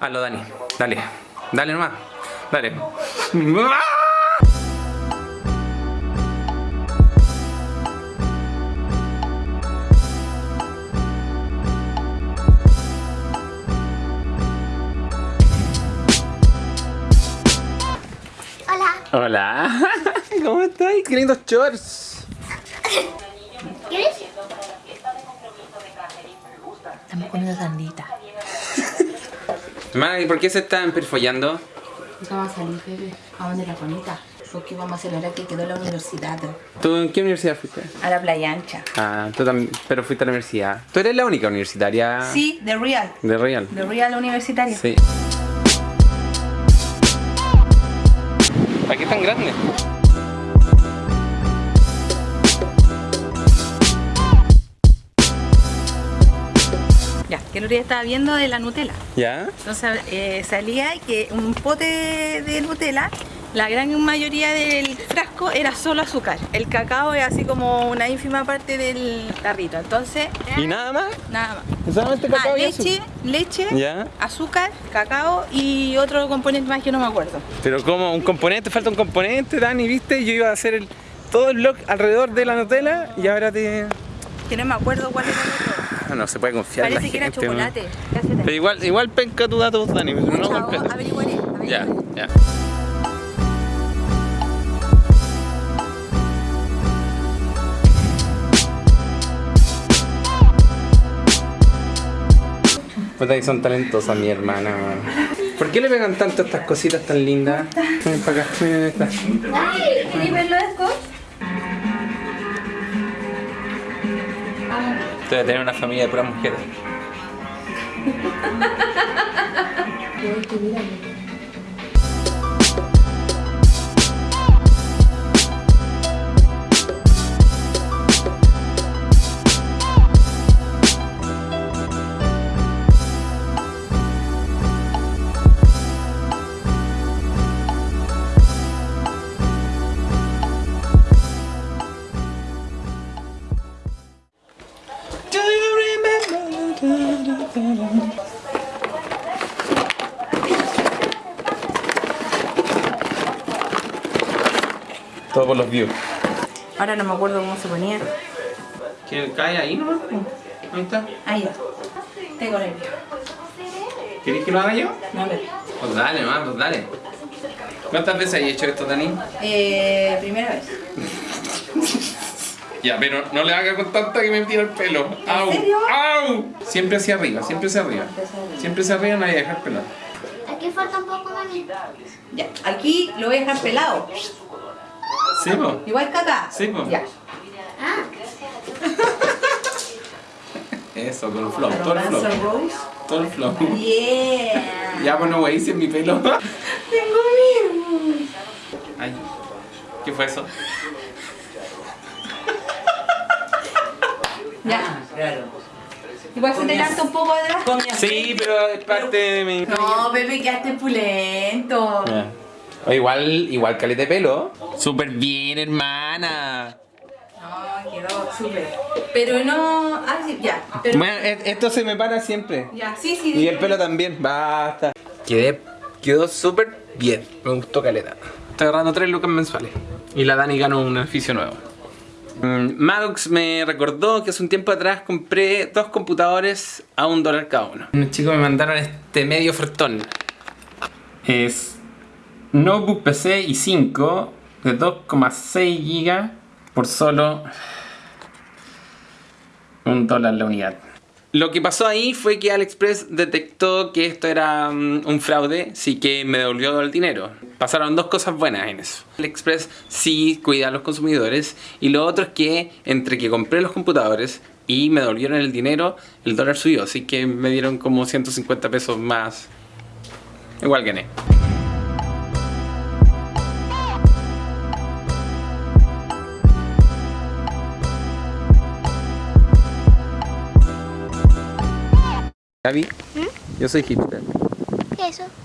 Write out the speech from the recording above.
Hazlo, Dani. Dale. Dale nomás. Dale. Hola. Hola. ¿Cómo estás? Qué lindos shorts. ¿Quieres? Estamos comiendo sandita. Hermana, ¿y por qué se están perfollando? Vamos a salir, bebé. ¿A dónde la bonita? Porque vamos a celebrar que quedó la universidad. ¿Tú en qué universidad fuiste? A la playa ancha. Ah, tú también, pero fuiste a la universidad. ¿Tú eres la única universitaria Sí, The Real. de Real? The Real Universitaria. Sí. ¿Para qué tan grande? Que el otro día estaba viendo de la Nutella. ¿Ya? Entonces eh, salía que un pote de Nutella, la gran mayoría del frasco era solo azúcar. El cacao es así como una ínfima parte del tarrito. Entonces, ¿Y nada más? nada más. ¿Solamente Ah, cacao y leche, azúcar? leche, ¿Ya? azúcar, cacao y otro componente más que no me acuerdo. Pero como un componente, falta un componente, Dani, ¿viste? Yo iba a hacer el, todo el blog alrededor de la Nutella y ahora te... Que no me acuerdo cuál era el otro. No se puede confiar en la Parece que era gente, ¿no? chocolate. Cállate. Pero igual, igual penca tu dato, Dani, pero no completo. averiguaré, averiguaré. Ya, ya. Puta que son talentosas mi hermana. man. ¿Por qué le pegan tanto a estas cositas tan lindas? Ven para acá, ven esta. Ay, ¿queréis verlo de Debe tener una familia de puras mujeres. Todo por los views. Ahora no me acuerdo cómo se ponía. ¿Que cae ahí nomás? Ahí está. Ahí ya. Tengo. ¿Querés que lo haga yo? No, bebé. Pues dale, mamá, pues dale. ¿Cuántas veces has hecho esto, Dani? Eh, primera vez. Ya, pero no le haga con tanta que me tira el pelo. ¡Au! serio? ¡Au! Siempre hacia arriba, siempre hacia arriba. Siempre hacia arriba, nadie dejar pelar. Aquí falta un poco, mami. Ya. Aquí lo voy a dejar pelado. Sí, po. Igual que acá. Sí, po. Ya. Ah, Eso, todo el flow, todo el flow. Todo el flow. Yeah. Ya, bueno, güey, hice mi pelo. Tengo miedo. Ay, ¿qué fue eso? Ya. Igual se te canta un poco atrás. Sí, pero es parte de mi... No, bebé, quedaste pulento. O igual, igual caleta de pelo. Súper bien, hermana. No, quedó súper. Pero no. Ah, sí, ya. Pero, Bueno, e- esto se me para siempre. ya, sí, sí. Y el pelo también, basta. Quedé, quedó súper bien. Me gustó caleta. Estoy agarrando tres lucas mensuales. Y la Dani ganó un edificio nuevo. Mm, Maddox me recordó que hace un tiempo atrás compré dos computadores a un dólar cada uno. Unos chicos me mandaron este medio ofertón. Es notebook PC i5 de 2,6 GB por solo un dólar la unidad. Lo que pasó ahí fue que AliExpress detectó que esto era mm, un fraude, sí que me devolvió el dinero. Pasaron dos cosas buenas en eso. AliExpress sí cuida a los consumidores y lo otro es que entre que compré los computadores y me devolvieron el dinero, el dólar subió, así que me dieron como 150 pesos más. Igual gané. Gaby, yo soy hipster. ¿qué es eso?